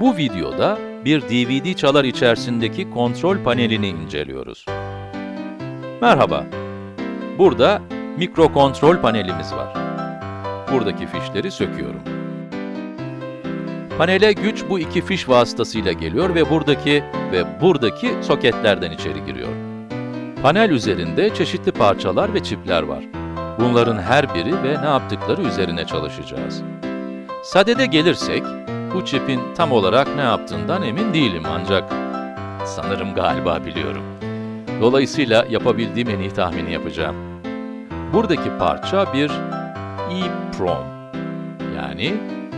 Bu videoda bir DVD çalar içerisindeki kontrol panelini inceliyoruz. Merhaba. Burada mikro kontrol panelimiz var. Buradaki fişleri söküyorum. Panele güç bu iki fiş vasıtasıyla geliyor ve buradaki ve buradaki soketlerden içeri giriyor. Panel üzerinde çeşitli parçalar ve çipler var. Bunların her biri ve ne yaptıkları üzerine çalışacağız. Sadede gelirsek, bu çipin tam olarak ne yaptığından emin değilim ancak sanırım galiba biliyorum. Dolayısıyla yapabildiğim en iyi tahmini yapacağım. Buradaki parça bir EEPROM, yani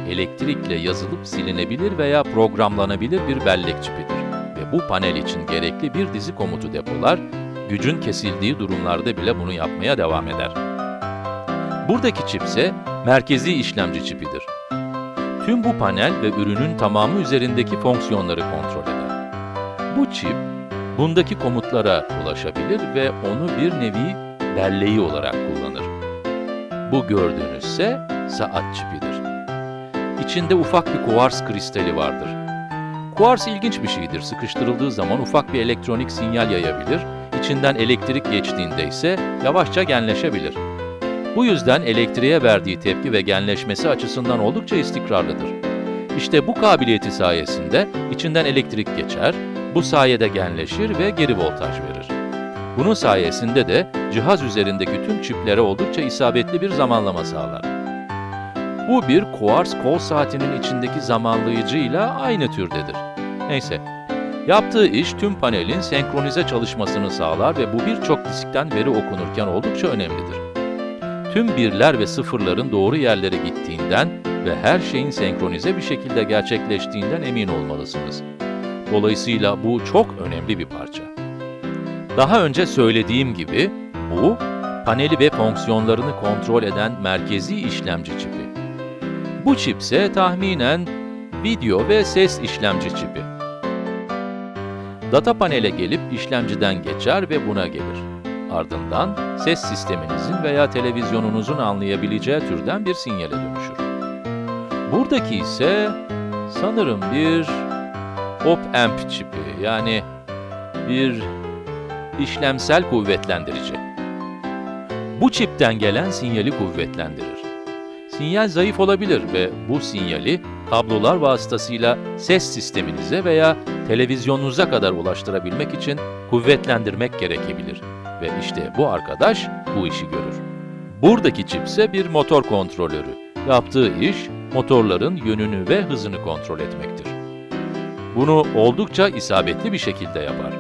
elektrikle yazılıp silinebilir veya programlanabilir bir bellek çipidir ve bu panel için gerekli bir dizi komutu depolar, gücün kesildiği durumlarda bile bunu yapmaya devam eder. Buradaki çip ise merkezi işlemci çipidir. Tüm bu panel ve ürünün tamamı üzerindeki fonksiyonları kontrol eder. Bu çip, bundaki komutlara ulaşabilir ve onu bir nevi belleği olarak kullanır. Bu gördüğünüz ise saat çipidir. İçinde ufak bir kuvars kristali vardır. Kuars ilginç bir şeydir. Sıkıştırıldığı zaman ufak bir elektronik sinyal yayabilir, içinden elektrik geçtiğinde ise yavaşça genleşebilir. Bu yüzden elektriğe verdiği tepki ve genleşmesi açısından oldukça istikrarlıdır. İşte bu kabiliyeti sayesinde içinden elektrik geçer, bu sayede genleşir ve geri voltaj verir. Bunun sayesinde de cihaz üzerindeki tüm çiplere oldukça isabetli bir zamanlama sağlar. Bu bir kuars kol saatinin içindeki zamanlayıcıyla aynı türdedir. Neyse, yaptığı iş tüm panelin senkronize çalışmasını sağlar ve bu birçok diskten veri okunurken oldukça önemlidir. Tüm birler ve sıfırların doğru yerlere gittiğinden ve her şeyin senkronize bir şekilde gerçekleştiğinden emin olmalısınız. Dolayısıyla bu çok önemli bir parça. Daha önce söylediğim gibi bu, paneli ve fonksiyonlarını kontrol eden merkezi işlemci çipi. Bu çip ise tahminen video ve ses işlemci çipi. Data panele gelip işlemciden geçer ve buna gelir. Ardından ses sisteminizin veya televizyonunuzun anlayabileceği türden bir sinyale dönüşür. Buradaki ise sanırım bir op-amp çipi yani bir işlemsel kuvvetlendirici. Bu çipten gelen sinyali kuvvetlendirir. Sinyal zayıf olabilir ve bu sinyali kablolar vasıtasıyla ses sisteminize veya televizyonunuza kadar ulaştırabilmek için kuvvetlendirmek gerekebilir. Ve işte bu arkadaş bu işi görür. Buradaki çip ise bir motor kontrolörü. Yaptığı iş, motorların yönünü ve hızını kontrol etmektir. Bunu oldukça isabetli bir şekilde yapar.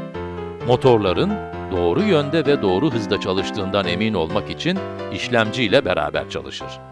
Motorların doğru yönde ve doğru hızda çalıştığından emin olmak için işlemci ile beraber çalışır.